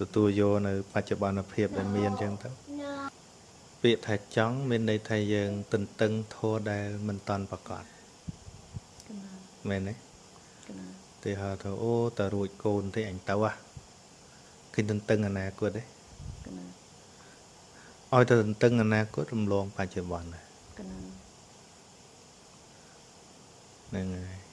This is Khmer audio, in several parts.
ទទួលយកនៅ បច្ចុប្បន្នភាពដែលមានអញ្ចឹងទៅពាក្យថាចង់មានន័យថាយើង ទន្ទឹងធัวដែលមិនតន់ប្រកបកណាមែនទេកណាទីហៅថាអូតើរួចកូនទេអញទៅហ่ะឃើញទន្ទឹងអនាគតទេកណាឲ្យទៅទន្ទឹងអនាគតរំលងបច្ចុប្បន្នណាកណាហ្នឹងហើយ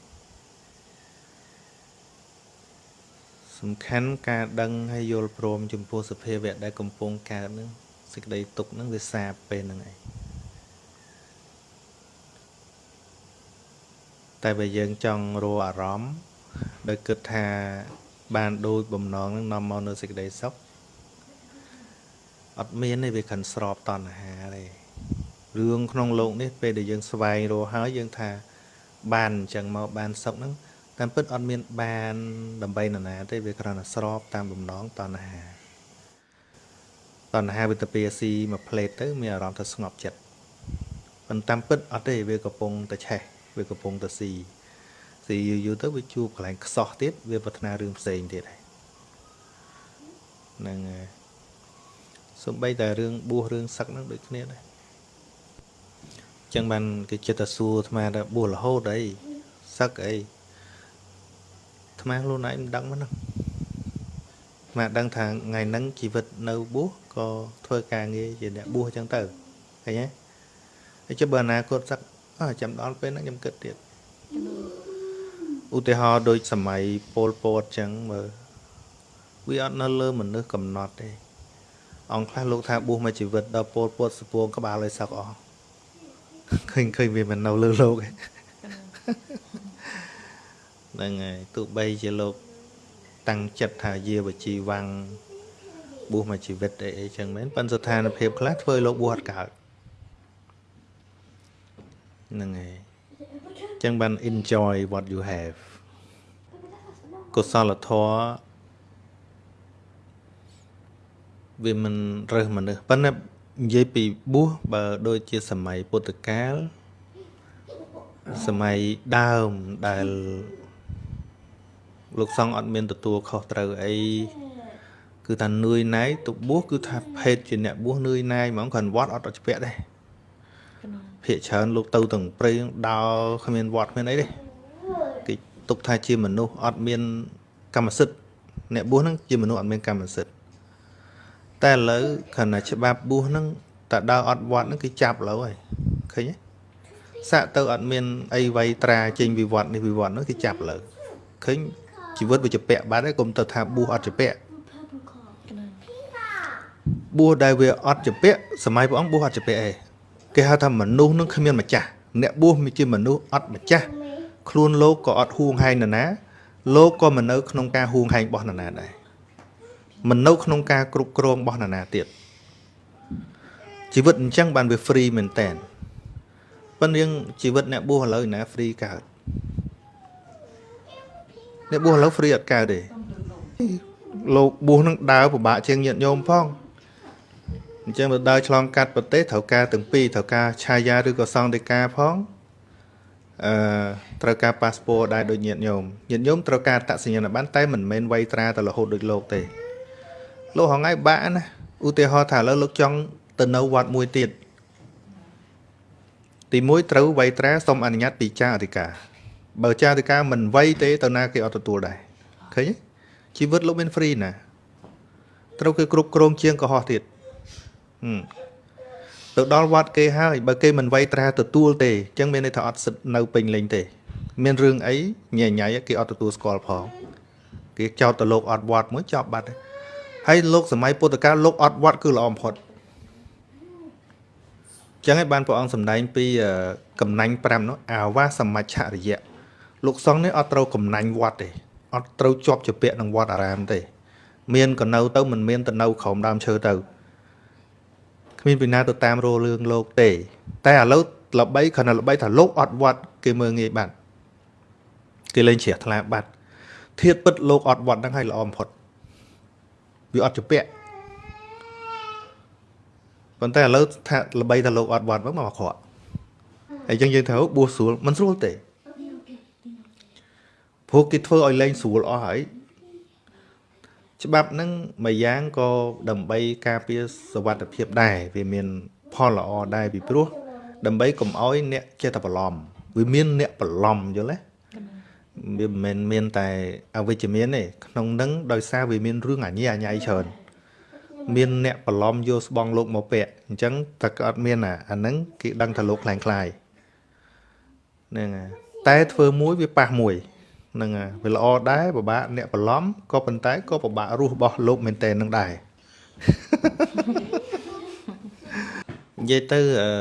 សំខាន់ការដឹងហើយយល់ព្រមចំពោះសភាវៈដែលកំពុងកើតហ្នឹងសេចក្តីទុកហ្នឹងវាសាបពេលហ្នឹងឯងតែបើយើងចង់រកអារម្មណ៍ដោយគិតថាបានដូចបំណងហ្នឹងនាំមកនៅសេចក្តីសុខអត់មានទេវាខិនស្របតណ្ហាទេរឿងក្នុងโลกនេះពេលដែលយើងស្វែងរកហើយយើងថាបានអញ្ចឹងមកបានសុខហ្នឹង តាមពិតអត់មានបានដើម្បីនរណាទេវាគ្រាន់តែស្របតាមបំណងតណ្ហាតណ្ហាវាទៅពីស៊ីមួយផ្លេតទៅមានអារម្មណ៍ថាស្ងប់ចិត្តប៉ុន្តែតាមពិតអត់ទេវាកំពុងតែឆេះវាកំពុងតែស៊ីស៊ីយូរយូរទៅវាជួបកន្លែងខ្សោះទៀតវាប្រាថ្នារឿងផ្សេងទៀតហើយហ្នឹងហើយសំបីតែរឿងបួសរឿងសឹកហ្នឹងដូចគ្នាដែរអញ្ចឹងបានគេចិត្តតែសួរអាត្មាថាបួសរហូតអីសឹកអី អាត្មាខ្លួនឯងមិនដឹងមិនហ្នឹងអាត្មាដឹងថាថ្ងៃហ្នឹងជីវិតនៅបួសក៏ធ្វើការងារជាអ្នកបួសអញ្ចឹងទៅឃើញទេហើយចុះបើអនាគតសឹកអើចាំដល់ពេលហ្នឹងខ្ញុំគិតទៀតឧទាហរណ៍ដូចសម័យពលពតអញ្ចឹងមើលវាអត់នៅលើមនុស្សកំណត់ទេអង្គខ្លះលោកថាបួសមួយជីវិតដល់ពលពតសពួងក្បាលឲ្យសឹកអស់ឃើញឃើញវាមិននៅលើលោកទេ ហ្នឹងហើយទោះបីជាលោក តាំងចិត្តថាយាវជីវាំងបួសមួយជីវិតអីអីចឹងមែនប៉ុន្តែស្ថានភាពខ្លះធ្វើឲ្យលោកបួសអត់កើតហ្នឹងហើយចឹងបាន enjoy what you have កុសលធម៌វាមិនរើសមនុស្សប៉ុន្តែនិយាយពីបួសបើដូចជាសម័យពុទ្ធកាលសម័យដើមដែល លោកសង្ឃអត់មានទទួលខុសត្រូវអីគឺថានឿយណាយទៅបួសគឺថាភេទជាអ្នកបួសនឿយណាយហ្មងគ្រាន់វត្តអត់ឲ្យច្បាក់ដែរកណាភាកច្រើនលោកទៅទាំងព្រៃដើរគ្មានវត្តគ្មានអីទេគេទុកថាជាមនុស្សអត់មានកម្មសិទ្ធិអ្នកបួសហ្នឹងជាមនុស្សអត់មានកម្មសិទ្ធិតែឥឡូវខណៈច្បាប់បួសហ្នឹងតើដើរអត់វត្តហ្នឹងគេចាប់ឥឡូវហើយឃើញទេសាក់ទៅអត់មានអីវៃត្រាចេញវិវត្តនេះវិវត្តហ្នឹងគេចាប់ឥឡូវឃើញ ជីវិតវាជាពាក់បាត់ហើយកុំទៅថាបួសអត់ជាពាក់កណាបួសដែលវាអត់ជាពាក់សម័យព្រះអង្គបួសអត់ជាពាក់ឯងគេហៅថាមនុស្សនឹងគ្មានម្ចាស់អ្នកបួសមានជាមនុស្សអត់ម្ចាស់ខ្លួនលោកក៏អត់ហួងហែងនរណាលោកក៏មិននៅក្នុងការហួងហែងរបស់នរណាដែរមិននៅក្នុងការគ្រប់គ្រងរបស់នរណាទៀតជីវិតអញ្ចឹងបានវា free មែនតើប៉ុន្តែយើងជីវិតអ្នកបួសឥឡូវណា free កើត អ្នកបួសឥឡូវ free អត់កើតទេលោកបួសនឹងដើរពិបាកជាងញាតិញោមផងអញ្ចឹងទៅដើរឆ្លងកាត់ប្រទេសត្រូវការទាំងពីរត្រូវការឆាយាឬក៏សង្ឃដីកាផងអឺត្រូវការប៉ាសពតដែរដូចញាតិញោមញាតិញោមត្រូវការអត្តសញ្ញាណប័ណ្ណតែមិនមែនវៃត្រាទៅរហូតដូចលោកទេលោកហងៃបាក់ណាឧទាហរណ៍ថាឥឡូវលោកចង់ទៅនៅវត្តមួយទៀតទីមួយត្រូវវៃត្រាសុំអនុញ្ញាតពីចារអធិការ បើចារអធិការមិនវៃទេទៅណាគេអត់ទទួលដែរឃើញទេជីវិតលោកមាន free ណាត្រូវគេគ្រប់គ្រងជាងកុហកទៀតហឹមទៅដល់វត្តគេហើយបើគេមិនវៃត្រាទទួលទេអញ្ចឹងមានន័យថាអត់សិទ្ធនៅពេញលេញទេ មានរឿងអីញ៉ៃញ៉ៃគេអត់ទទួលស្គាល់ផងគេចោទទៅលោកអត់វត្តមួយចប់បាត់ហើយហើយលោកសម័យពុទ្ធកាលលោកអត់វត្តគឺល្អបំផុតអញ្ចឹងឯងបានព្រះអង្គសម្ដែងពីអឺកំណាញ់5នោះអាវាសមច្ឆរិយៈ លោកសង្ឃនេះអត់ត្រូវកំណាញ់វត្តទេអត់ត្រូវជាប់ជាពាក់នឹងវត្តអារាមទេ មានក៏នៅទៅមិនមានទៅនៅក្រោមដើមឈើទៅគ្មានពីណាទៅតាមរលរឿងលោកទេ តែឥឡូវល្បីគ្រាន់តែល្បីថាលោកអត់វត្តគេមើងងាយបាត់គេលេងជ្រះថ្លាបាត់ធៀបពិតលោកអត់វត្តហ្នឹងឲ្យល្អបំផុតវាអត់ជាពាក់ប៉ុន្តែឥឡូវថាល្បីថាលោកអត់វត្តមកមកអាក្រក់ហើយអញ្ចឹងយើងថាអូបួសស្រួលមិនស្រួលទេ ព្រោះគេធ្វើឲ្យលែងស្រួលអស់ហើយច្បាប់ហ្នឹងមួយយ៉ាងក៏ដើម្បីការពារសវត្ថភាពដែរវាមានផលល្អដែរពីព្រោះដើម្បីកុំឲ្យអ្នកចេះតែបន្លំវាមានអ្នកបន្លំយល់ទេវាមិនមែនមានតែអវិជ្ជមានទេក្នុងនឹងដោយសារវាមានរឿងអញ្ញាអញ្ញាយច្រើនមានអ្នកបន្លំយកស្បងលោកមកពាក់អញ្ចឹងតែក៏អត់មានអាអាហ្នឹងគេដឹងថាលោកខ្លាំងខ្លាយហ្នឹងតែធ្វើមួយវាប៉ះមួយ ហ្នឹងហើយវាល្អដែរពិបាកអ្នកបន្លំក៏ប៉ុន្តែក៏ពិបាករស់របស់លោកមែនតើនឹងដែរនិយាយទៅអឺ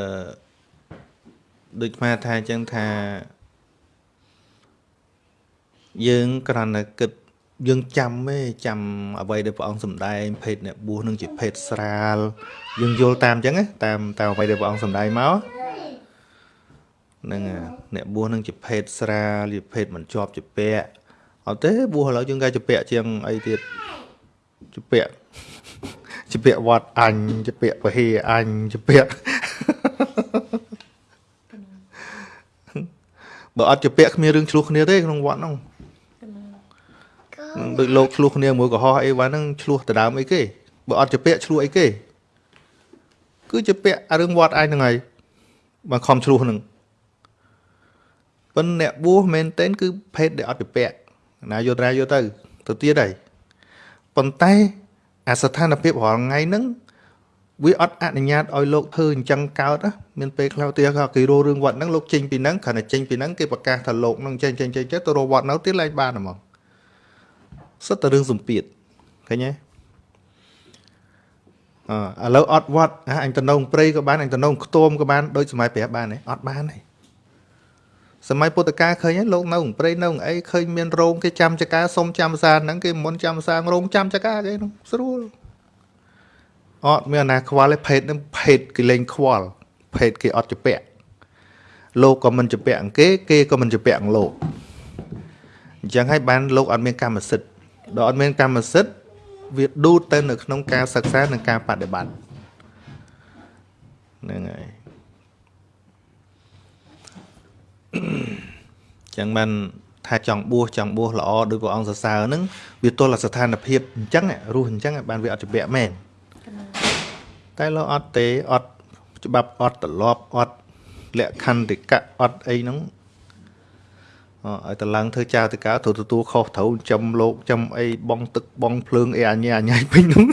ដូចស្មាថាអញ្ចឹងថាយើងគ្រាន់តែគិតយើងចាំទេចាំអ្វីដែលព្រះអង្គសម្ដែងភេទអ្នកបួសនឹងជាភេទស្រាលយើងយល់តាមអញ្ចឹងណាតាមតាមអ្វីដែលព្រះអង្គសម្ដែងមក ហ្នឹងហើយអ្នកបួសនឹងជាភេទស្រាលជាភេទមិនជាប់ជាពាក់អត់ទេបួសឥឡូវយើងកាជាពាក់ជាងអីទៀតជាពាក់ជាពាក់វត្តអញជាពាក់ពហិអញជាពាក់បើអត់ជាពាក់គ្មានរឿងឆ្លោះគ្នាទេក្នុងវត្តហ្នឹងកណាដូចលោកឆ្លោះគ្នាមួយកុហកអីវ៉ាហ្នឹងឆ្លោះដដើមអីគេបើអត់ជាពាក់ឆ្លោះអីគេគឺជាពាក់អារឿងវត្តឯងហ្នឹងហើយបើខំឆ្លោះហ្នឹង ប៉ុន្តែអ្នកបួសមែនតើគឺភេទដែលអត់ជាពាក់ណាយកត្រាយកទៅទៅទៀតហើយប៉ុន្តែអាស្ថានភាពរាល់ថ្ងៃហ្នឹងវាអត់អនុញ្ញាតឲ្យលោកធ្វើអញ្ចឹងកើតណាមានពេលខ្លះទៀតក៏គេរស់រឿងវត្តហ្នឹងលោកចេញពីហ្នឹងគ្រាន់តែចេញពីហ្នឹងគេប្រកាសថាលោកហ្នឹងចេញចេញចេញចេញទៅរស់វត្តនៅទៀតឡើងបានហ្មងសិតតែរឿងសម្ពាធឃើញទេអឺឥឡូវអត់វត្តហ่าអញទៅនៅព្រៃក៏បានអញទៅនៅខ្ទមក៏បានដូចសម័យព្រះបានទេអត់បានទេ សម័យពុទ្ធកាលឃើញទេលោកនៅព្រៃនៅអីឃើញមានរោងគេចាំចកាសុំចាំសាហ្នឹងគេមិនចាំសាងរោងចាំចកាគេហ្នឹងស្រួលអត់មានអាណាខ្វល់ទេភេទហ្នឹងភេទគេលេងខ្វល់ភេទគេអត់ជពាក់លោកក៏មិនជពាក់អង្គគេគេក៏មិនជពាក់អង្គលោកអញ្ចឹងហើយបានលោកអត់មានកម្មសិទ្ធិដល់អត់មានកម្មសិទ្ធិវាដួតទៅនៅក្នុងការសិក្សានិងការបដិបត្តិហ្នឹងហើយអញ្ចឹងបានថាចង់បួសចង់បួសល្អដោយព្រះអង្គសរសើរហ្នឹងវាទល់តែស្ថានភាពអញ្ចឹងរស់អញ្ចឹងបានវាអត់ជាក់មែនកណាតែលោកអត់ទេអត់ច្បាប់អត់ត្រឡប់អត់លក្ខន្តិកៈអត់អីហ្នឹងអឲ្យតឡើងធ្វើចៅតកៅត្រូវទទួលខុសត្រូវចំលោកចំអីបងទឹកបងភ្លើងអីអញ្ញាអញ្ញាយពេញហ្នឹង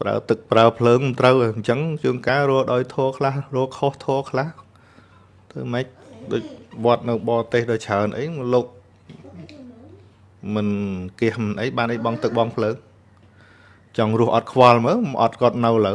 ប្រើ ទឹកប្រើភ្លើងមិនត្រូវអញ្ចឹងជួនកាលរកដោយធေါ်ខ្លះរកខុសធေါ်ខ្លះធ្វើម៉េចដូចវត្តនៅបរទេសដល់ច្រើនអីលោកមិនគៀសមិនអីបានអីបងទឹកបងភ្លើងចង់រស់អត់ខ្វល់មើលអត់គាត់នៅលើ